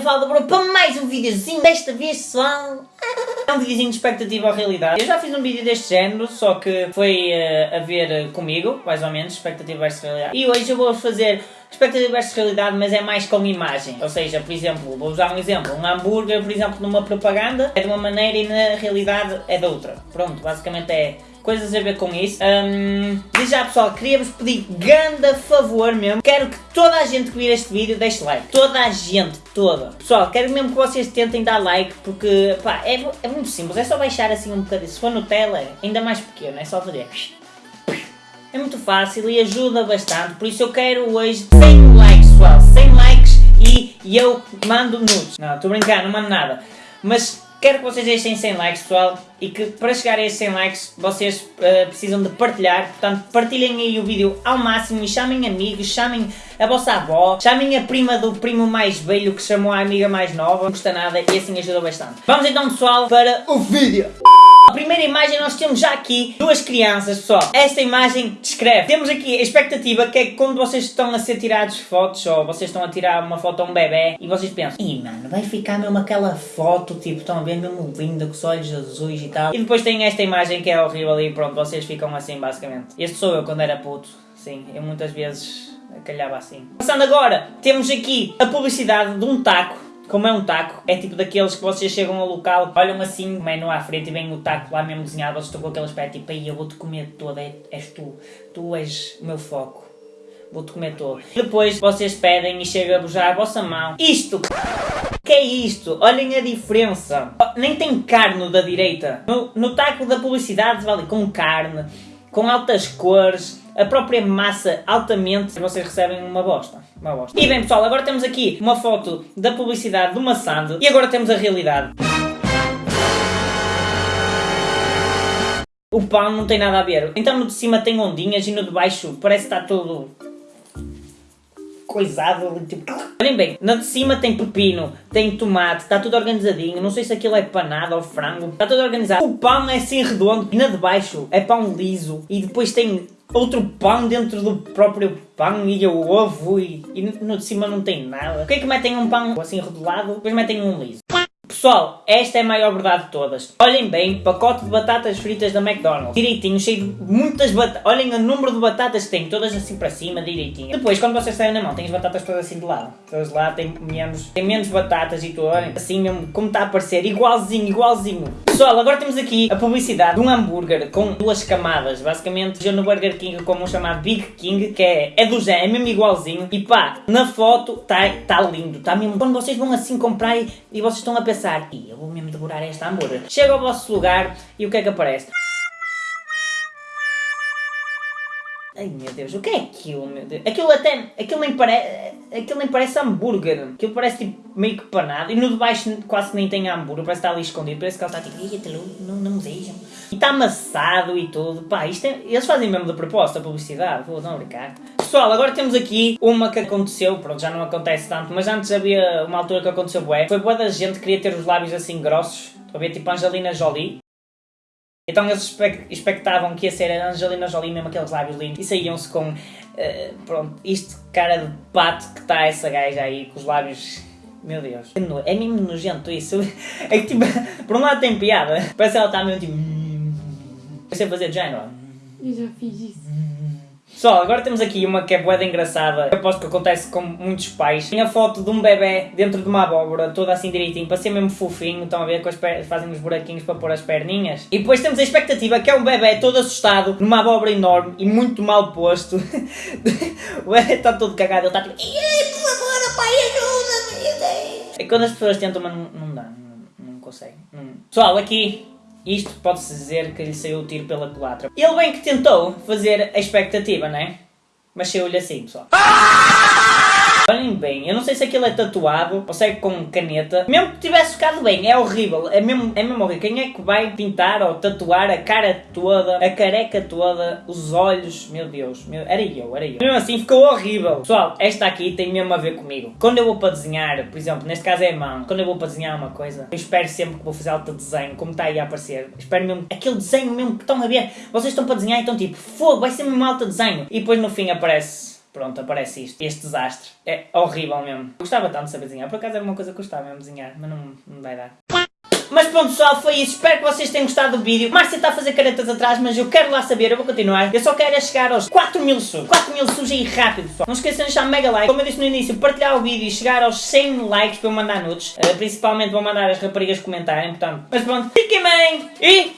Valda Bro para mais um videozinho, desta vez pessoal é um videozinho de expectativa ou realidade. Eu já fiz um vídeo deste género, só que foi uh, a ver comigo, mais ou menos, expectativa versus realidade. E hoje eu vou fazer expectativa versus realidade, mas é mais com imagem. Ou seja, por exemplo, vou usar um exemplo, um hambúrguer, por exemplo, numa propaganda é de uma maneira e na realidade é de outra. Pronto, basicamente é coisas a ver com isso. Um, desde já pessoal, queria-vos pedir grande favor mesmo. Quero que toda a gente que vir este vídeo deixe like. Toda a gente, toda. Pessoal, quero mesmo que vocês tentem dar like porque pá, é, é muito simples. É só baixar assim um bocadinho. Se for Nutella, ainda mais pequeno, é só fazer. É muito fácil e ajuda bastante. Por isso eu quero hoje 100 likes, pessoal. 100 likes e, e eu mando nudes. Não, estou brincando, não mando nada. Mas Quero que vocês deixem 100 likes, pessoal, e que para chegar a esses 100 likes vocês uh, precisam de partilhar, portanto partilhem aí o vídeo ao máximo e chamem amigos, chamem a vossa avó, chamem a prima do primo mais velho que chamou a amiga mais nova, não custa nada e assim ajuda bastante. Vamos então pessoal para o vídeo! A primeira imagem nós temos já aqui duas crianças, pessoal. Esta imagem descreve. Temos aqui a expectativa que é quando vocês estão a ser tirados fotos ou vocês estão a tirar uma foto a um bebê e vocês pensam Ih mano, vai ficar mesmo aquela foto, tipo, estão a ver mesmo linda, com os olhos azuis e tal. E depois tem esta imagem que é horrível e pronto, vocês ficam assim basicamente. Este sou eu quando era puto, sim, eu muitas vezes calhava assim. Passando agora, temos aqui a publicidade de um taco como é um taco, é tipo daqueles que vocês chegam ao local, olham assim, o menu à frente e vem o taco lá mesmo desenhado, vocês estão com aquele aspecto tipo, aí eu vou-te comer toda, é, és tu, tu és o meu foco. Vou-te comer todo. Depois vocês pedem e chega-vos já a vossa mão. Isto! Que é isto? Olhem a diferença. Nem tem carne da direita. No, no taco da publicidade vale com carne, com altas cores, a própria massa altamente, vocês recebem uma bosta. Uma bosta. E bem pessoal, agora temos aqui uma foto da publicidade do Massando e agora temos a realidade. O pão não tem nada a ver. Então no de cima tem ondinhas e no de baixo parece que está todo coisado, tipo... Olhem bem, na de cima tem pepino, tem tomate, está tudo organizadinho, não sei se aquilo é panado ou frango, está tudo organizado. O pão é assim redondo e na de baixo é pão liso e depois tem outro pão dentro do próprio pão e o ovo e, e no de cima não tem nada. Por que é que metem um pão assim redolado, depois metem um liso? Pessoal, esta é a maior verdade de todas. Olhem bem, pacote de batatas fritas da McDonald's. Direitinho, cheio de muitas batatas. Olhem o número de batatas que tem, todas assim para cima, direitinho. Depois, quando vocês saem na mão, tem as batatas todas assim de lado. Todas lá têm menos, tem menos batatas e tudo, olhem. Assim mesmo, como está a aparecer, igualzinho, igualzinho. Pessoal, agora temos aqui a publicidade de um hambúrguer com duas camadas. Basicamente, eu no Burger King como um chamado Big King, que é, é do Zé, é mesmo igualzinho. E pá, na foto está tá lindo, está mesmo. Quando vocês vão assim comprar e, e vocês estão a pensar e eu vou mesmo devorar esta hambúrguer. Chega ao vosso lugar e o que é que aparece? Ai meu Deus, o que é aquilo, meu Deus? Aquilo até, aquilo nem parece, aquilo nem parece hambúrguer. Aquilo parece tipo meio que panado. E no de baixo quase nem tem hambúrguer, parece que está ali escondido. Parece que ela está tipo, não, não me vejam. E está amassado e tudo. Pá, isto é, eles fazem mesmo de propósito a publicidade, vou não brincar. Pessoal, agora temos aqui uma que aconteceu, pronto, já não acontece tanto, mas antes havia uma altura que aconteceu bué. Foi boa da gente que queria ter os lábios assim grossos. Estou a ver tipo Angelina Jolie. Então eles expectavam que ia ser a Angelina Jolie, mesmo aqueles lábios lindos, e saíam-se com, uh, pronto, isto cara de pato que está essa gaja aí, com os lábios... Meu Deus. É mesmo nojento isso. É que tipo, por um lado tem piada, parece que ela está mesmo tipo... Sei fazer de género. Eu já fiz isso. Pessoal, agora temos aqui uma que é boeda engraçada. Eu aposto que acontece com muitos pais. Tem a foto de um bebê dentro de uma abóbora, toda assim direitinho, para ser mesmo fofinho. Estão a ver que fazem os buraquinhos para pôr as perninhas. E depois temos a expectativa que é um bebê todo assustado, numa abóbora enorme e muito mal posto. o bebê está todo cagado, ele está tipo... Por favor, pai, ajuda-me! É quando as pessoas tentam, mas não, não dá, não, não conseguem. Pessoal, aqui isto pode-se dizer que lhe saiu o tiro pela culatra. Ele bem que tentou fazer a expectativa, não é? Mas saiu-lhe assim, pessoal. Olhem bem, eu não sei se aquilo é tatuado ou se é com caneta. Mesmo que tivesse ficado bem, é horrível. É mesmo, é mesmo horrível. Quem é que vai pintar ou tatuar a cara toda, a careca toda, os olhos? Meu Deus, meu, era eu, era eu. Mesmo assim ficou horrível. Pessoal, esta aqui tem mesmo a ver comigo. Quando eu vou para desenhar, por exemplo, neste caso é a mão. Quando eu vou para desenhar uma coisa, eu espero sempre que vou fazer alto desenho, como está aí a aparecer. Espero mesmo, aquele desenho mesmo que estão a ver. Vocês estão para desenhar e estão tipo, fogo, vai ser mesmo alto desenho. E depois no fim aparece pronto, aparece isto. Este desastre. É horrível mesmo. Gostava tanto de saber desenhar. Por acaso era uma coisa que gostava mesmo de desenhar, mas não, não vai dar. Mas pronto pessoal, foi isso. Espero que vocês tenham gostado do vídeo. Márcia está a fazer caretas atrás, mas eu quero lá saber, eu vou continuar. Eu só quero é chegar aos 4 mil subs. 4 mil subs aí rápido, pessoal. Não esqueçam de deixar um mega like. Como eu disse no início, partilhar o vídeo e chegar aos 100 likes para eu mandar nudes. Uh, principalmente vou mandar as raparigas comentarem, portanto. Mas pronto, fiquem bem e...